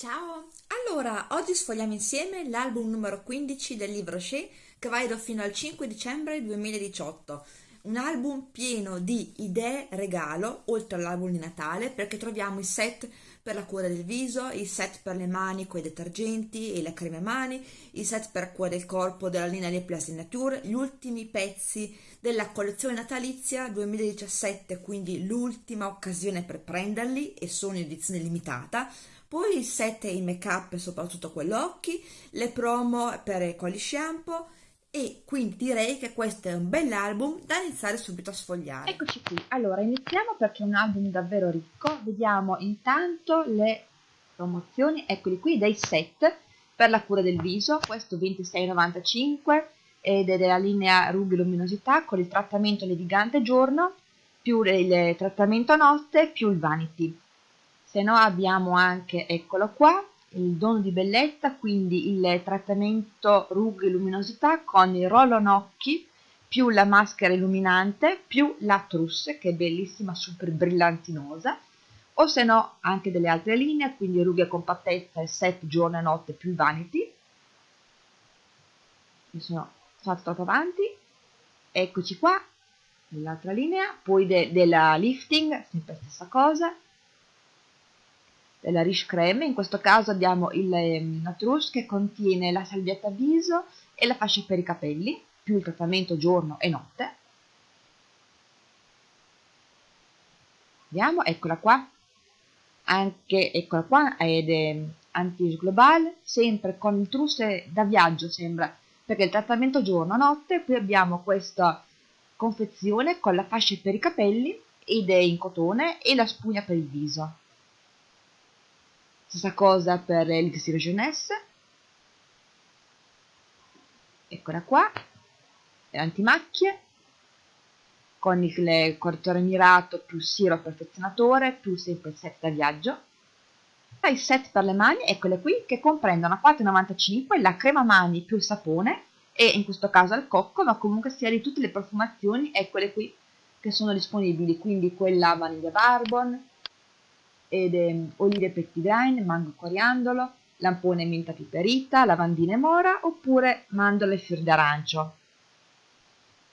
Ciao! Allora, oggi sfogliamo insieme l'album numero 15 del libro Shea che va fino al 5 dicembre 2018. Un album pieno di idee regalo, oltre all'album di Natale, perché troviamo i set per la cura del viso, i set per le mani con i detergenti e le creme mani, i set per cura del corpo della linea Le Place Nature, gli ultimi pezzi della collezione natalizia 2017, quindi l'ultima occasione per prenderli e sono in edizione limitata poi il set e i make up soprattutto quello occhi, le promo per quali shampoo e quindi direi che questo è un bell'album da iniziare subito a sfogliare. Eccoci qui, allora iniziamo perché è un album davvero ricco, vediamo intanto le promozioni, eccoli qui, dei set per la cura del viso, questo 26,95 ed è della linea rughe luminosità con il trattamento levigante giorno più il trattamento notte più il vanity se no abbiamo anche, eccolo qua, il dono di bellezza, quindi il trattamento rughe e luminosità con il roll occhi più la maschera illuminante più la trousse che è bellissima, super brillantinosa. O se no anche delle altre linee, quindi rughe compattezza e set giorno e notte più vanity. Mi sono fatto troppo avanti. Eccoci qua l'altra linea poi de della lifting sempre stessa cosa della Riche Creme, in questo caso abbiamo il ehm, Natrouche che contiene la salvietta viso e la fascia per i capelli, più il trattamento giorno e notte. Vediamo, eccola qua, anche, eccola qua, ed è anti global, sempre con il trusse da viaggio sembra, perché il trattamento giorno-notte, qui abbiamo questa confezione con la fascia per i capelli ed è in cotone e la spugna per il viso stessa cosa per l'Elixir Jeunesse eccola qua. Antimacchie. Con il correttore mirato più siro perfezionatore più sempre set da viaggio. I set per le mani eccole qui che comprendono a 4,95 la crema mani più il sapone e in questo caso al cocco ma comunque sia di tutte le profumazioni eccole qui che sono disponibili. Quindi quella vaniglia barbon ed è olive pettigrain, mango coriandolo, lampone menta piperita, lavandina e mora oppure mandorle e fior d'arancio.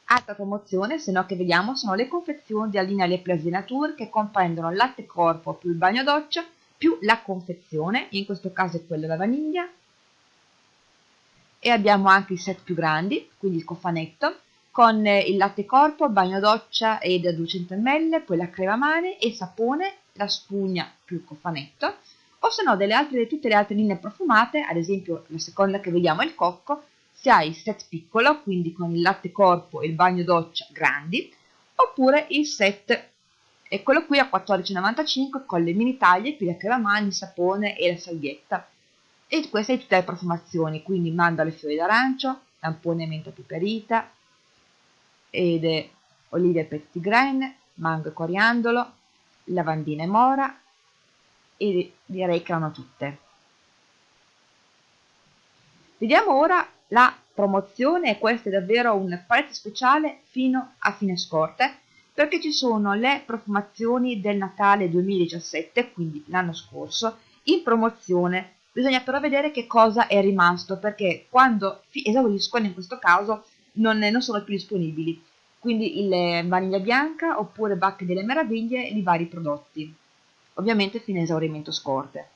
Altra promozione, se no che vediamo, sono le confezioni della linea Le Plaisir Nature che comprendono latte corpo più il bagno doccia più la confezione, in questo caso è quella da vaniglia, e abbiamo anche i set più grandi, quindi il cofanetto, con il latte corpo, bagno doccia da 200 ml, poi la crema mani e sapone la spugna più il cofanetto, o se no delle altre, tutte le altre linee profumate, ad esempio la seconda che vediamo è il cocco, si ha il set piccolo, quindi con il latte corpo e il bagno doccia grandi, oppure il set, eccolo qui a 14,95 con le mini taglie più la crema mani, il sapone e la salvietta. E queste sono tutte le profumazioni, quindi mandorle fiori d'arancio, lampone menta piperita, ed olive pettigrain, mango e coriandolo, lavandina e mora e direi che erano tutte. Vediamo ora la promozione e questo è davvero un prezzo speciale fino a fine scorte perché ci sono le profumazioni del Natale 2017, quindi l'anno scorso, in promozione. Bisogna però vedere che cosa è rimasto perché quando esauriscono in questo caso non, non sono più disponibili quindi il vaniglia bianca oppure bacche delle meraviglie i vari prodotti, ovviamente fino a esaurimento scorte.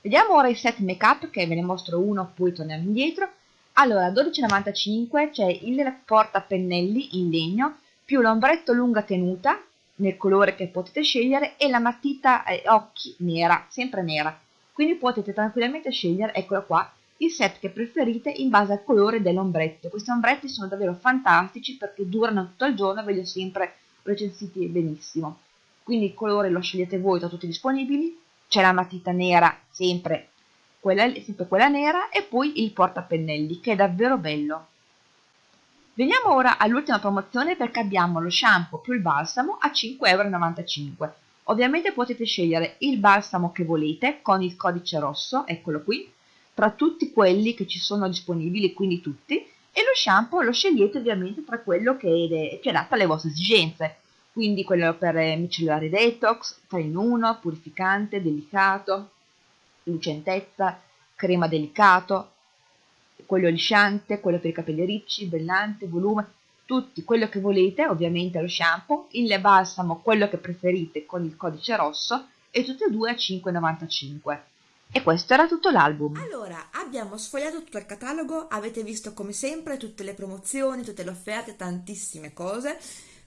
Vediamo ora i set make up che ve ne mostro uno, poi torniamo indietro. Allora, 12,95 c'è il porta pennelli in legno più l'ombretto lunga tenuta nel colore che potete scegliere e la matita eh, occhi nera, sempre nera. Quindi potete tranquillamente scegliere, eccola qua, il set che preferite in base al colore dell'ombretto. Questi ombretti sono davvero fantastici perché durano tutto il giorno e ve li ho sempre recensiti benissimo. Quindi il colore lo scegliete voi tra tutti disponibili, c'è la matita nera, sempre quella, sempre quella nera, e poi il portapennelli che è davvero bello. Veniamo ora all'ultima promozione perché abbiamo lo shampoo più il balsamo a 5,95€. Ovviamente potete scegliere il balsamo che volete con il codice rosso, eccolo qui, tra tutti quelli che ci sono disponibili, quindi tutti, e lo shampoo lo scegliete ovviamente tra quello che è adatto alle vostre esigenze, quindi quello per micellari detox, 3 in 1, purificante, delicato. lucentezza, crema delicato, quello lisciante, quello per i capelli ricci, brillante, volume, tutti quello che volete, ovviamente lo shampoo, il balsamo, quello che preferite con il codice rosso e tutte e due a 5,95. E questo era tutto l'album. Allora, abbiamo sfogliato tutto il catalogo, avete visto come sempre tutte le promozioni, tutte le offerte, tantissime cose.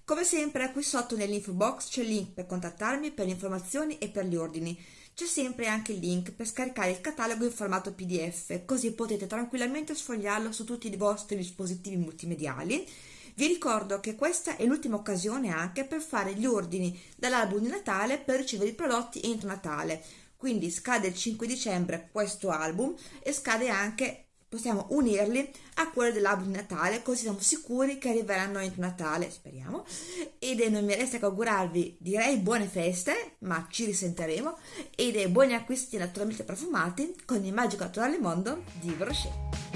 Come sempre qui sotto nell'info box c'è il link per contattarmi per le informazioni e per gli ordini. C'è sempre anche il link per scaricare il catalogo in formato PDF, così potete tranquillamente sfogliarlo su tutti i vostri dispositivi multimediali. Vi ricordo che questa è l'ultima occasione anche per fare gli ordini dall'album di Natale per ricevere i prodotti entro Natale. Quindi scade il 5 dicembre questo album e scade anche possiamo unirli a quello dell'album di Natale così siamo sicuri che arriveranno entro Natale speriamo. Ed non mi resta che augurarvi direi buone feste ma ci risentiremo. E dei buoni acquisti naturalmente profumati con il magico naturale mondo di Brochet